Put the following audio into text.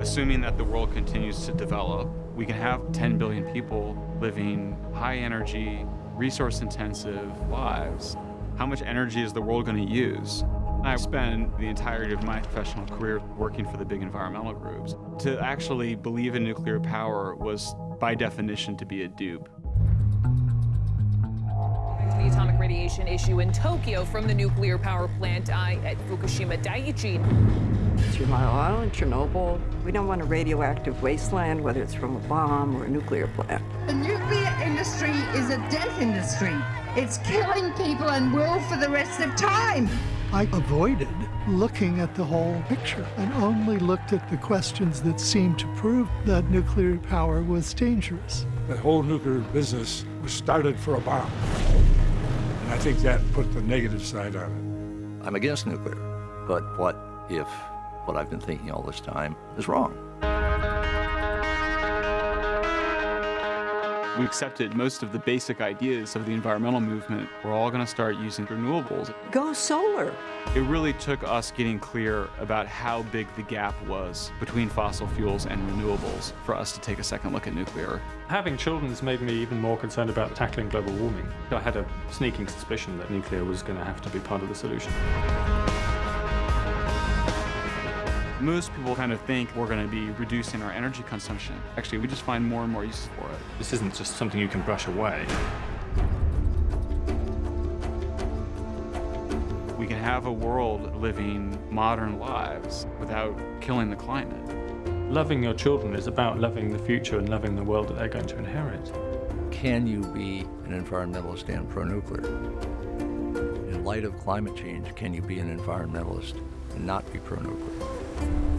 Assuming that the world continues to develop, we can have 10 billion people living high energy, resource intensive lives. How much energy is the world going to use? I spent the entirety of my professional career working for the big environmental groups. To actually believe in nuclear power was, by definition, to be a dupe. The atomic radiation issue in Tokyo from the nuclear power plant at Fukushima Daiichi. Three Mile Island, Chernobyl. We don't want a radioactive wasteland, whether it's from a bomb or a nuclear plant. The nuclear industry is a death industry. It's killing people and will for the rest of time. I avoided looking at the whole picture and only looked at the questions that seemed to prove that nuclear power was dangerous. The whole nuclear business was started for a bomb. And I think that put the negative side on it. I'm against nuclear, but what if what I've been thinking all this time is wrong? We accepted most of the basic ideas of the environmental movement. We're all going to start using renewables. Go solar. It really took us getting clear about how big the gap was between fossil fuels and renewables for us to take a second look at nuclear. Having children has made me even more concerned about tackling global warming. I had a sneaking suspicion that nuclear was going to have to be part of the solution. Most people kind of think we're going to be reducing our energy consumption. Actually, we just find more and more uses for it. This isn't just something you can brush away. We can have a world living modern lives without killing the climate. Loving your children is about loving the future and loving the world that they're going to inherit. Can you be an environmentalist and pro-nuclear? In light of climate change, can you be an environmentalist and not be pro-nuclear? Thank you.